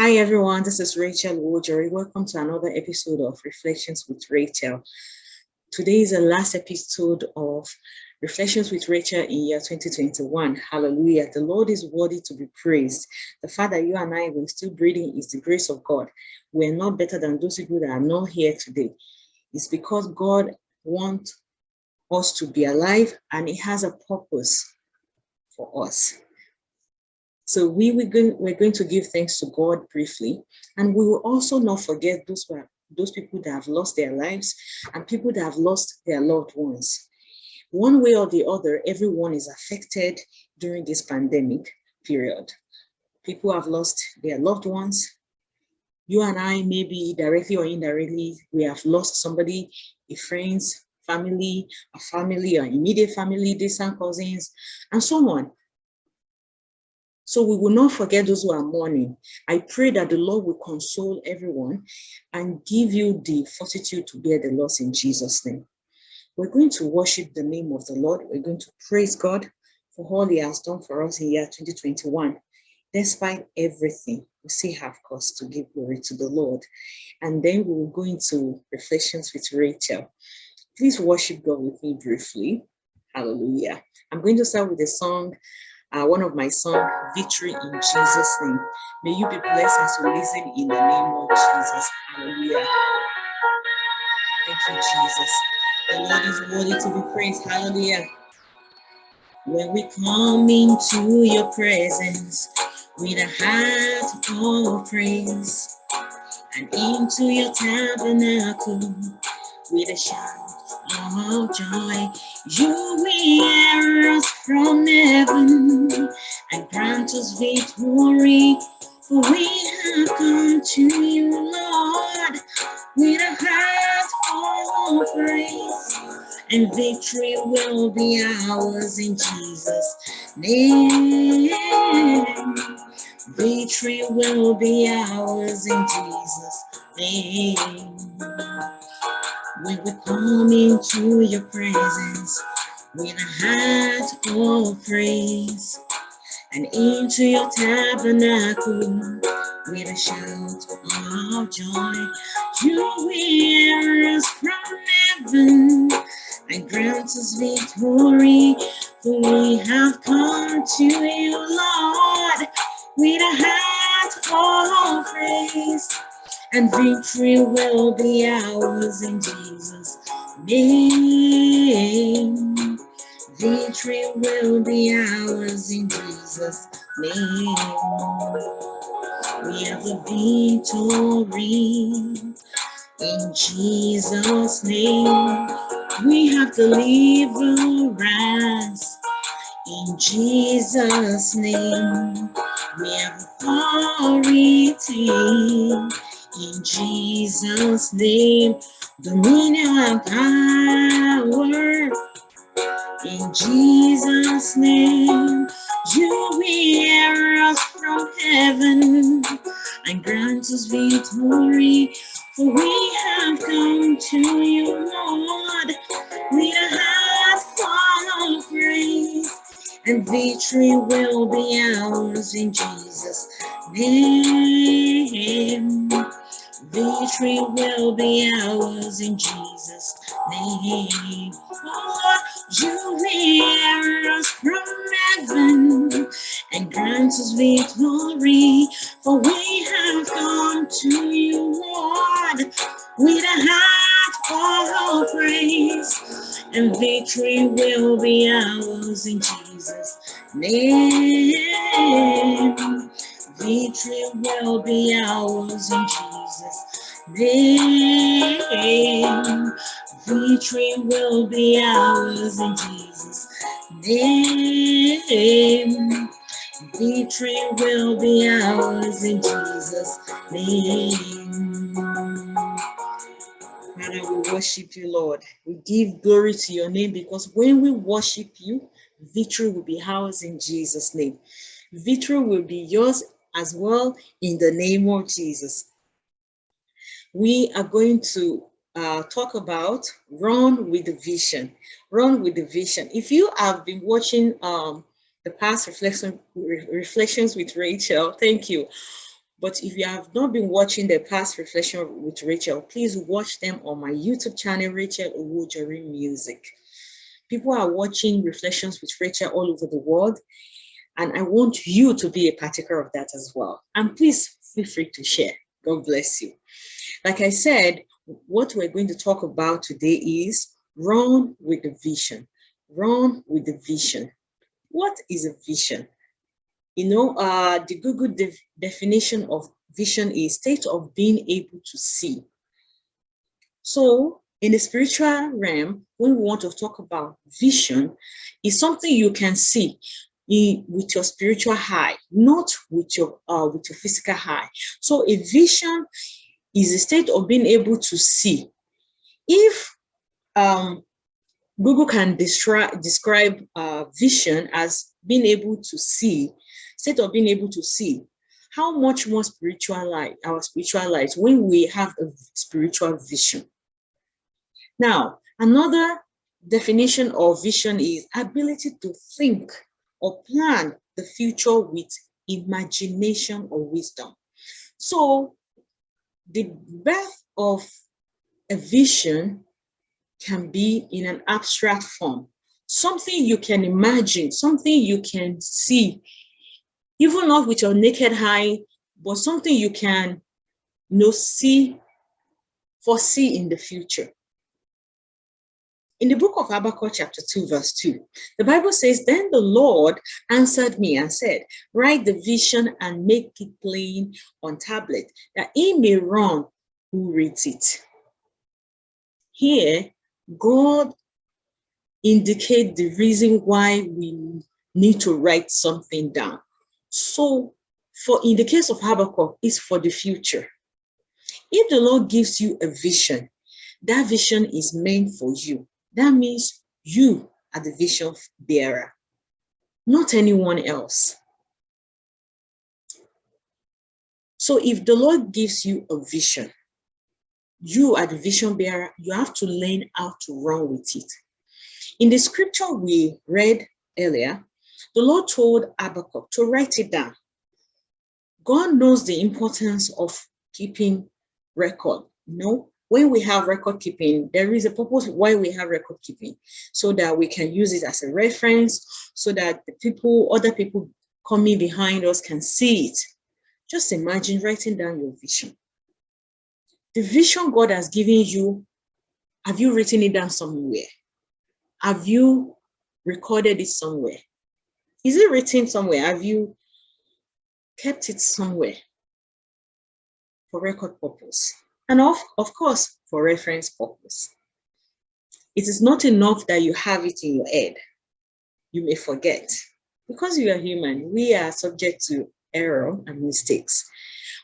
Hi everyone, this is Rachel Owojori. Welcome to another episode of Reflections with Rachel. Today is the last episode of Reflections with Rachel in year 2021. Hallelujah. The Lord is worthy to be praised. The fact that you and I are still breathing is the grace of God. We're not better than those people that are not here today. It's because God wants us to be alive and He has a purpose for us. So we were going, we're going to give thanks to God briefly, and we will also not forget those those people that have lost their lives and people that have lost their loved ones. One way or the other, everyone is affected during this pandemic period. People have lost their loved ones. You and I, maybe directly or indirectly, we have lost somebody, a friends, family, a family, or immediate family, distant cousins, and so on. So we will not forget those who are mourning. I pray that the Lord will console everyone and give you the fortitude to bear the loss in Jesus' name. We're going to worship the name of the Lord. We're going to praise God for all he has done for us in year 2021. Despite everything, we still have cause to give glory to the Lord. And then we will go into reflections with Rachel. Please worship God with me briefly. Hallelujah. I'm going to start with a song uh, one of my songs, Victory in Jesus' name. May you be blessed as you listen in the name of Jesus. Hallelujah. Thank you, Jesus. The Lord is worthy to be praised. Hallelujah. When we come into your presence with a heart of praise and into your tabernacle with a shout of joy. You hear us from heaven and grant us victory. For we have come to you, Lord, with a heart full of praise. And victory will be ours in Jesus' name. Victory will be ours in Jesus' name. When we come into your presence with a heart of praise and into your tabernacle with a shout of joy, you hear us from heaven and grant us victory. For we have come to you, Lord, with a heart of praise and victory will be ours in Jesus' name. Victory will be ours in Jesus' name. We have the victory in Jesus' name. We have deliverance in Jesus' name. We have authority in Jesus' name, dominion and power. In Jesus' name, you hear us from heaven and grant us victory. For we have come to you, Lord, with a heart full of. And victory will be ours in Jesus' name. Victory will be ours in Jesus' name. Lord, you hear us from heaven and grant us victory. For we have come to you, Lord, with a heart of praise. And victory will be ours in Jesus' name. Victory will be ours in Jesus' name. Victory will be ours in Jesus' name. Victory will be ours in Jesus' name. Father, we worship you, Lord. We give glory to your name because when we worship you, victory will be ours in Jesus' name. Victory will be yours as well in the name of Jesus. We are going to uh, talk about run with the vision, run with the vision. If you have been watching um, the past reflection, re reflections with Rachel, thank you. But if you have not been watching the past reflection with Rachel, please watch them on my YouTube channel, Rachel Owojori Music. People are watching reflections with Rachel all over the world, and I want you to be a partaker of that as well. And please feel free to share. God bless you. Like I said, what we're going to talk about today is run with the vision. Run with the vision. What is a vision? You know, uh, the Google de definition of vision is state of being able to see. So in the spiritual realm, when we want to talk about vision, is something you can see in, with your spiritual eye, not with your uh, with your physical eye. So a vision is a state of being able to see. If um, Google can describe uh, vision as being able to see, state of being able to see, how much more spiritual our spiritual light, when we have a spiritual vision. Now, another definition of vision is ability to think or plan the future with imagination or wisdom. So the birth of a vision can be in an abstract form, something you can imagine, something you can see, even not with your naked eye, but something you can you know, see, foresee in the future. In the book of Habakkuk chapter 2 verse 2, the Bible says, Then the Lord answered me and said, Write the vision and make it plain on tablet, that he may run who reads it. Here, God indicate the reason why we need to write something down. So for in the case of Habakkuk, it's for the future. If the Lord gives you a vision, that vision is meant for you. That means you are the vision bearer, not anyone else. So if the Lord gives you a vision, you are the vision bearer, you have to learn how to run with it. In the scripture we read earlier, the Lord told Habakkuk to write it down. God knows the importance of keeping record. You know, when we have record keeping, there is a purpose why we have record keeping, so that we can use it as a reference, so that the people, other people coming behind us can see it. Just imagine writing down your vision. The vision God has given you, have you written it down somewhere? Have you recorded it somewhere? Is it written somewhere? Have you kept it somewhere for record purpose? And of, of course, for reference purpose. It is not enough that you have it in your head. You may forget. Because you are human, we are subject to error and mistakes.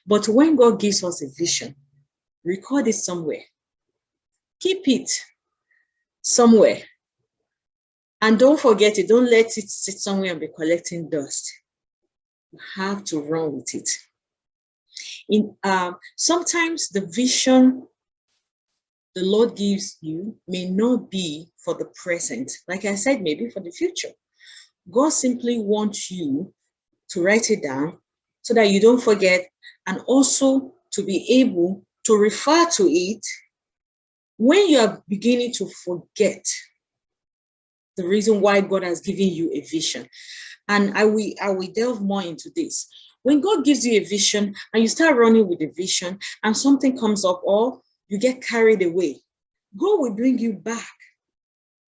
But when God gives us a vision, record it somewhere. Keep it somewhere. And don't forget it. Don't let it sit somewhere and be collecting dust. You have to run with it in um, sometimes the vision the Lord gives you may not be for the present. Like I said, maybe for the future. God simply wants you to write it down so that you don't forget and also to be able to refer to it when you are beginning to forget the reason why God has given you a vision. And I will, I will delve more into this. When God gives you a vision and you start running with the vision and something comes up or you get carried away, God will bring you back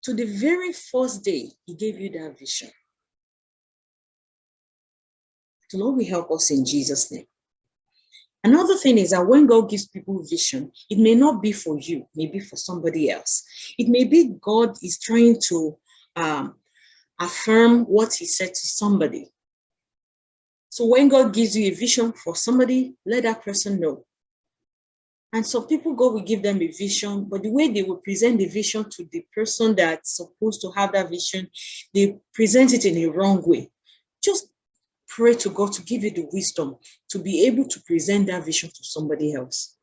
to the very first day he gave you that vision. The Lord will help us in Jesus' name. Another thing is that when God gives people vision, it may not be for you, maybe for somebody else. It may be God is trying to um, affirm what he said to somebody. So when God gives you a vision for somebody, let that person know. And some people, God will give them a vision, but the way they will present the vision to the person that's supposed to have that vision, they present it in a wrong way. Just pray to God to give you the wisdom to be able to present that vision to somebody else.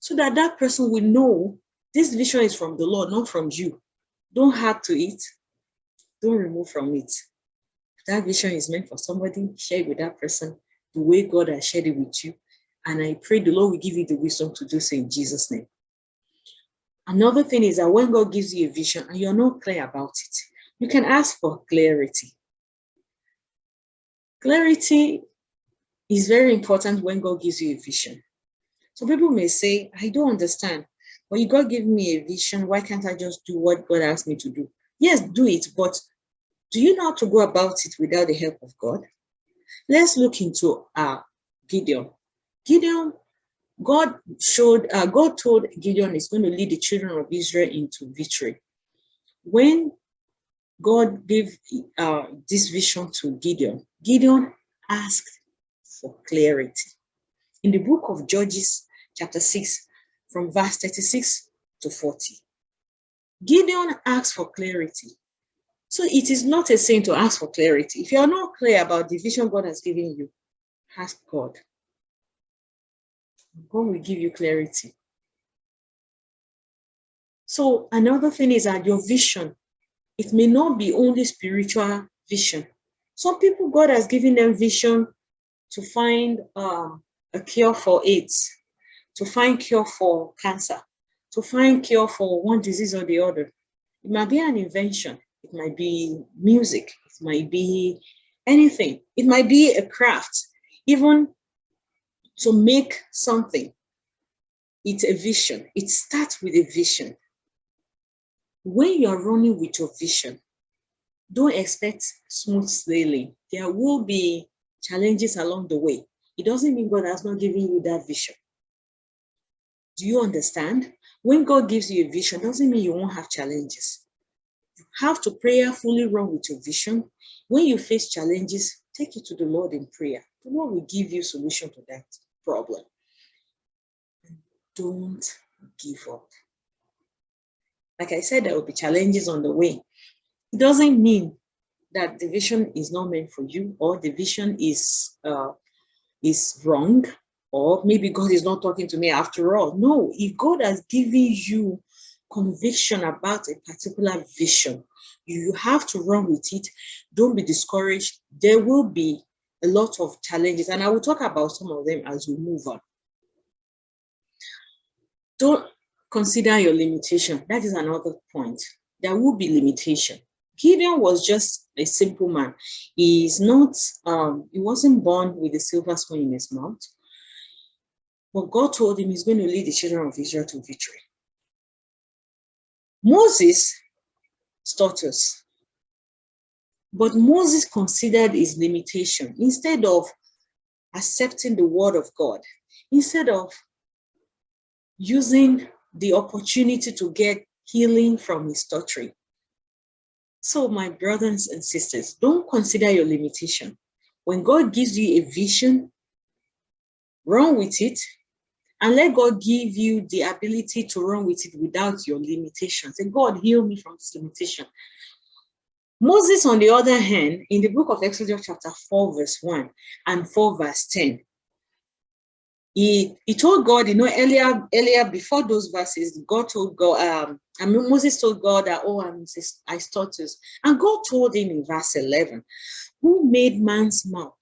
So that that person will know this vision is from the Lord, not from you. Don't add to it. Don't remove from it that vision is meant for somebody, share it with that person. the way God has shared it with you. And I pray the Lord will give you the wisdom to do so in Jesus' name. Another thing is that when God gives you a vision and you're not clear about it, you can ask for clarity. Clarity is very important when God gives you a vision. So people may say, I don't understand. You God give me a vision. Why can't I just do what God asked me to do? Yes, do it, but do you know how to go about it without the help of God? Let's look into uh, Gideon. Gideon, God showed, uh, God told Gideon is going to lead the children of Israel into victory. When God gave uh, this vision to Gideon, Gideon asked for clarity. In the book of Judges, chapter 6, from verse 36 to 40, Gideon asked for clarity. So it is not a sin to ask for clarity. If you are not clear about the vision God has given you, ask God. God will give you clarity. So another thing is that your vision, it may not be only spiritual vision. Some people, God has given them vision to find uh, a cure for AIDS, to find cure for cancer, to find cure for one disease or the other. It might be an invention. It might be music. It might be anything. It might be a craft. Even to make something, it's a vision. It starts with a vision. When you are running with your vision, don't expect smooth sailing. There will be challenges along the way. It doesn't mean God has not given you that vision. Do you understand? When God gives you a vision, doesn't mean you won't have challenges. Have to prayerfully run with your vision. When you face challenges, take it to the Lord in prayer. The Lord will give you solution to that problem. Don't give up. Like I said, there will be challenges on the way. It doesn't mean that the vision is not meant for you or the vision is uh, is wrong or maybe God is not talking to me after all. No, if God has given you conviction about a particular vision, you have to run with it. Don't be discouraged. There will be a lot of challenges and I will talk about some of them as we move on. Don't consider your limitation. That is another point. There will be limitation. Gideon was just a simple man. He's not, um, he wasn't born with a silver spoon in his mouth. But God told him he's going to lead the children of Israel to victory. Moses status. But Moses considered his limitation instead of accepting the word of God, instead of using the opportunity to get healing from his stuttering. So my brothers and sisters, don't consider your limitation. When God gives you a vision, run with it and let God give you the ability to run with it without your limitations. And God, heal me from this limitation. Moses, on the other hand, in the book of Exodus chapter 4, verse 1 and 4, verse 10, he, he told God, you know, earlier, earlier before those verses, God told God, um, I mean, Moses told God that, oh, I'm I stutter. And God told him in verse 11, who made man's mouth?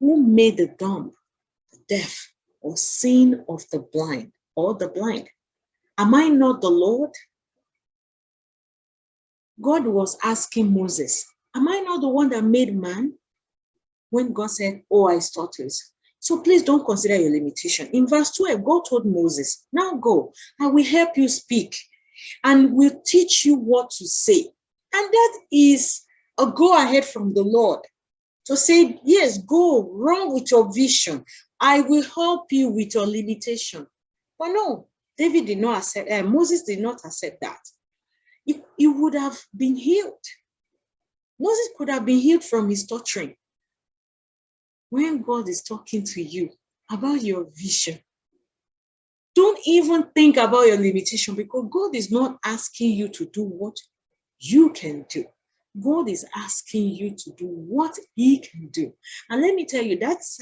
Who made the dumb, the deaf, or seeing of the blind or the blind? Am I not the Lord? God was asking Moses, am I not the one that made man? When God said, oh, I stutters. So please don't consider your limitation. In verse 12, God told Moses, now go, I will help you speak and will teach you what to say. And that is a go ahead from the Lord to say, yes, go, run with your vision. I will help you with your limitation. But no, David did not accept, uh, Moses did not accept that. He, he would have been healed. Moses could have been healed from his torturing. When God is talking to you about your vision, don't even think about your limitation because God is not asking you to do what you can do. God is asking you to do what he can do. And let me tell you, that's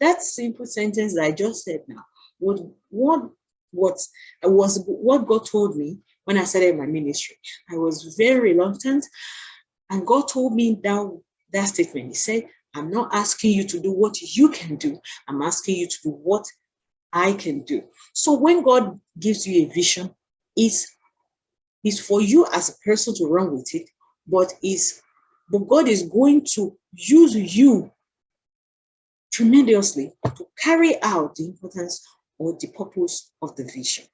that simple sentence that I just said now, what, what, what was what God told me when I started my ministry. I was very reluctant and God told me that, that statement. He said, I'm not asking you to do what you can do. I'm asking you to do what I can do. So when God gives you a vision, it's, it's for you as a person to run with it, but is but God is going to use you tremendously to carry out the importance or the purpose of the vision.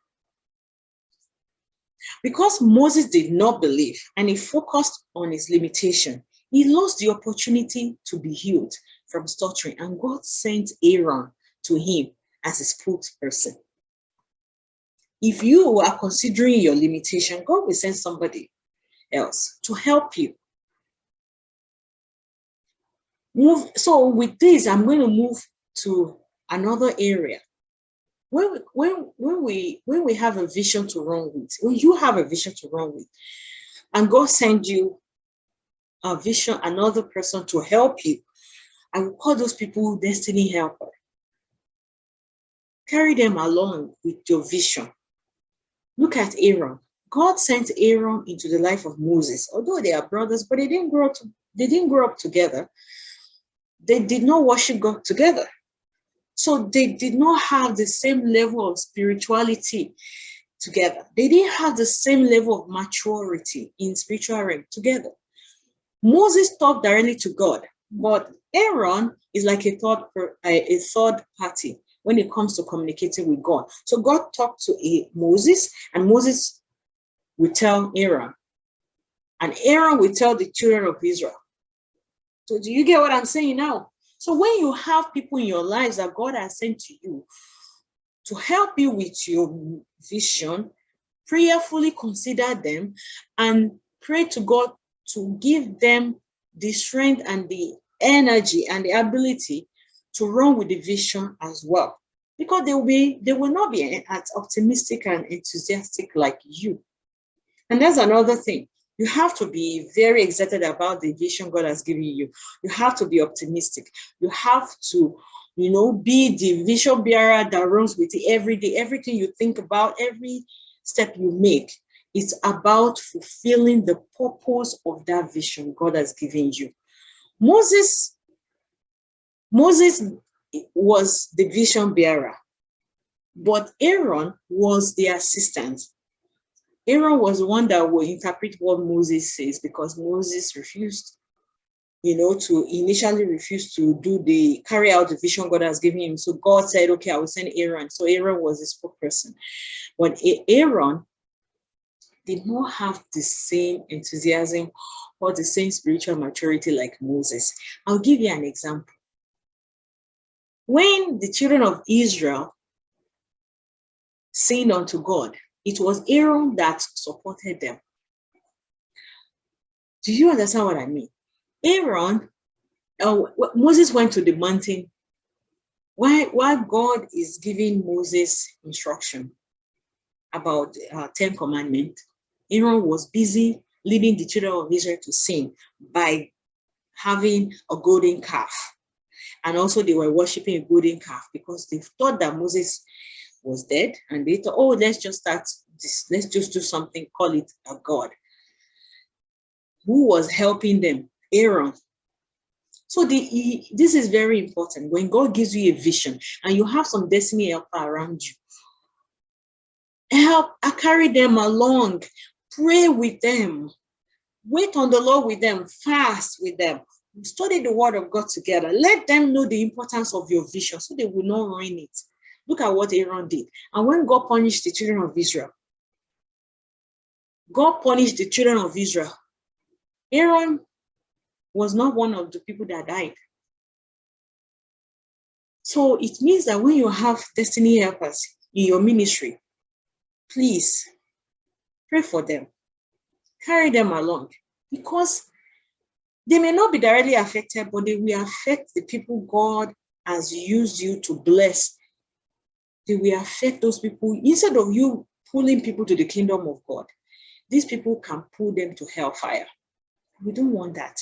Because Moses did not believe and he focused on his limitation, he lost the opportunity to be healed from stuttering and God sent Aaron to him as his spokesperson. If you are considering your limitation, God will send somebody else to help you. Move. So with this, I'm going to move to another area when we, when when we when we have a vision to run with, when you have a vision to run with, and God send you a vision, another person to help you, I will call those people destiny helper. Carry them along with your vision. Look at Aaron. God sent Aaron into the life of Moses, although they are brothers, but they didn't grow up. To, they didn't grow up together. They did not worship God together. So they did not have the same level of spirituality together. They didn't have the same level of maturity in spiritual realm together. Moses talked directly to God, but Aaron is like a third, a third party when it comes to communicating with God. So God talked to Moses, and Moses will tell Aaron, and Aaron will tell the children of Israel. So do you get what I'm saying now? So when you have people in your lives that God has sent to you to help you with your vision, prayerfully consider them and pray to God to give them the strength and the energy and the ability to run with the vision as well. Because they will be, they will not be as optimistic and enthusiastic like you. And that's another thing you have to be very excited about the vision God has given you. You have to be optimistic. You have to, you know, be the vision bearer that runs with it every day. Everything you think about, every step you make, it's about fulfilling the purpose of that vision God has given you. Moses, Moses was the vision bearer, but Aaron was the assistant. Aaron was the one that will interpret what Moses says because Moses refused, you know, to initially refuse to do the carry out the vision God has given him. So God said, okay, I will send Aaron. So Aaron was the spokesperson. But Aaron did not have the same enthusiasm or the same spiritual maturity like Moses. I'll give you an example. When the children of Israel sinned unto God, it was Aaron that supported them. Do you understand what I mean? Aaron, uh, Moses went to the mountain. Why, why God is giving Moses instruction about uh, 10 commandments, Aaron was busy leading the children of Israel to sin by having a golden calf. And also they were worshiping a golden calf because they thought that Moses was dead and they thought, oh, let's just start this, let's just do something, call it a God. Who was helping them? Aaron. So the, this is very important. When God gives you a vision and you have some destiny helper around you, help, I carry them along, pray with them, wait on the Lord with them, fast with them, study the word of God together. Let them know the importance of your vision so they will not ruin it. Look at what Aaron did. And when God punished the children of Israel, God punished the children of Israel. Aaron was not one of the people that died. So it means that when you have destiny helpers in your ministry, please pray for them, carry them along because they may not be directly affected, but they will affect the people God has used you to bless they will affect those people instead of you pulling people to the kingdom of God. These people can pull them to hellfire. We don't want that.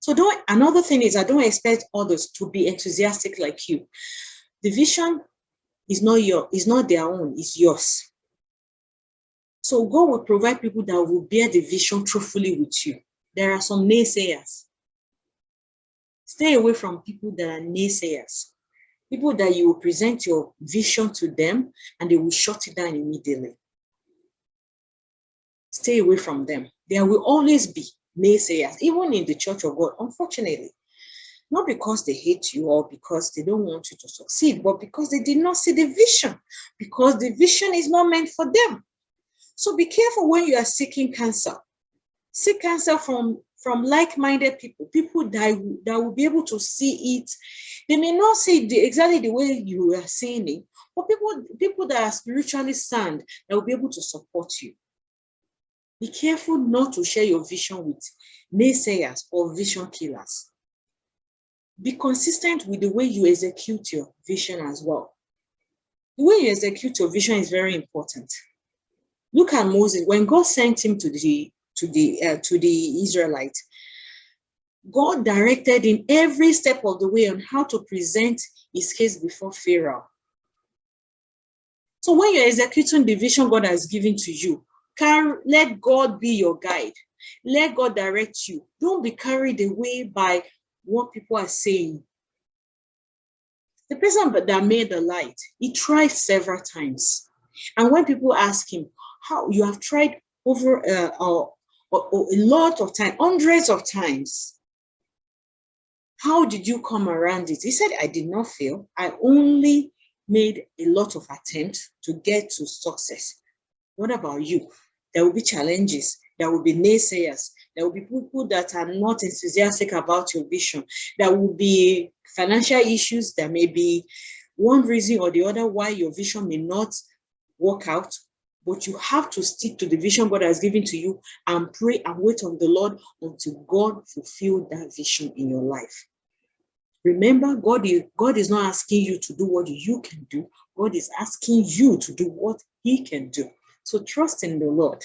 So don't, another thing is I don't expect others to be enthusiastic like you. The vision is not your, is not their own, it's yours. So God will provide people that will bear the vision truthfully with you. There are some naysayers. Stay away from people that are naysayers. People that you will present your vision to them and they will shut it down immediately. Stay away from them. There will always be naysayers, even in the church of God, unfortunately. Not because they hate you or because they don't want you to succeed, but because they did not see the vision, because the vision is not meant for them. So be careful when you are seeking counsel. Seek counsel from, from like-minded people, people that, that will be able to see it. They may not see it exactly the way you are seeing it, but people, people that are spiritually sound that will be able to support you. Be careful not to share your vision with naysayers or vision killers. Be consistent with the way you execute your vision as well. The way you execute your vision is very important. Look at Moses, when God sent him to the to the uh, to the Israelite, God directed him every step of the way on how to present his case before Pharaoh. So when you're executing the vision God has given to you, let God be your guide. Let God direct you. Don't be carried away by what people are saying. The person that made the light, he tried several times. And when people ask him, how you have tried over uh, uh, a lot of time, hundreds of times, how did you come around it? He said, I did not fail. I only made a lot of attempts to get to success. What about you? There will be challenges. There will be naysayers. There will be people that are not enthusiastic about your vision. There will be financial issues. There may be one reason or the other why your vision may not work out. But you have to stick to the vision God has given to you and pray and wait on the Lord until God fulfill that vision in your life. Remember, God is, God is not asking you to do what you can do. God is asking you to do what he can do. So trust in the Lord.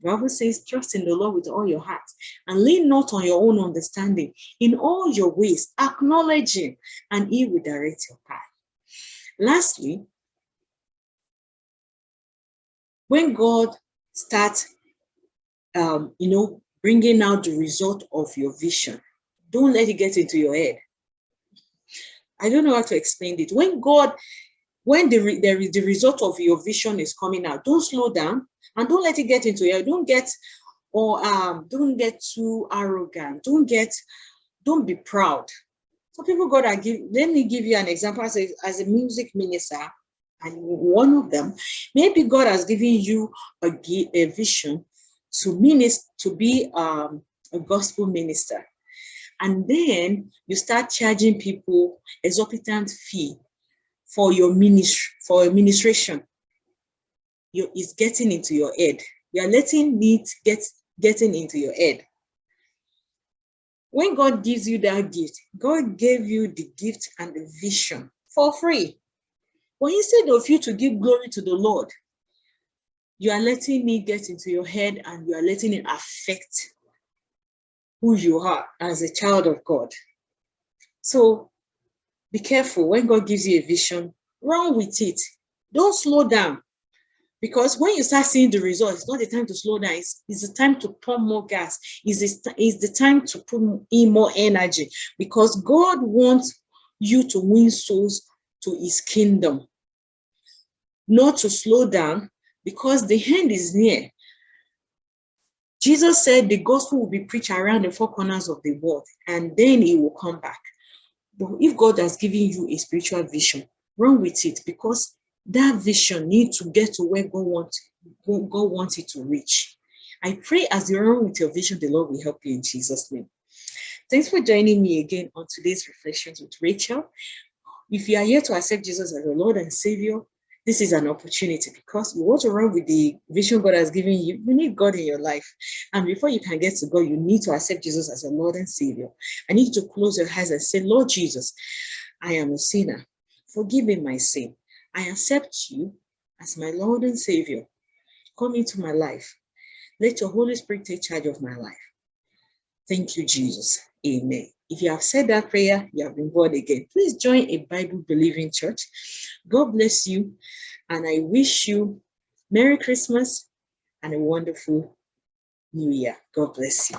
The Bible says, trust in the Lord with all your heart and lean not on your own understanding. In all your ways, acknowledge him and he will direct your path. Lastly, when God starts, um, you know, bringing out the result of your vision, don't let it get into your head. I don't know how to explain it. When God when the, the, the result of your vision is coming out, don't slow down and don't let it get into you. Don't get or um, don't get too arrogant. Don't get, don't be proud. So people got to give, let me give you an example as a, as a music minister, and one of them, maybe God has given you a, a vision to minister, to be um, a gospel minister. And then you start charging people exorbitant fee for your ministry, for administration. You, is getting into your head. You're letting it get getting into your head. When God gives you that gift, God gave you the gift and the vision for free. But instead of you to give glory to the Lord, you are letting me get into your head and you are letting it affect who you are as a child of God. So be careful when God gives you a vision, run with it. Don't slow down. Because when you start seeing the results, it's not the time to slow down. It's, it's the time to pump more gas. It's, it's the time to put in more energy because God wants you to win souls to his kingdom. Not to slow down because the end is near. Jesus said the gospel will be preached around the four corners of the world and then he will come back. But if God has given you a spiritual vision, run with it because that vision needs to get to where God wants, God wants it to reach. I pray as you run with your vision, the Lord will help you in Jesus' name. Thanks for joining me again on today's Reflections with Rachel. If you are here to accept Jesus as your Lord and Savior, this is an opportunity because you want to run with the vision God has given you. You need God in your life. And before you can get to God, you need to accept Jesus as your Lord and Savior. I need to close your eyes and say, Lord Jesus, I am a sinner. Forgive me my sin. I accept you as my Lord and Savior. Come into my life. Let your Holy Spirit take charge of my life. Thank you, Jesus. Amen. If you have said that prayer, you have been born again. Please join a Bible-believing church. God bless you, and I wish you Merry Christmas and a wonderful New Year. God bless you.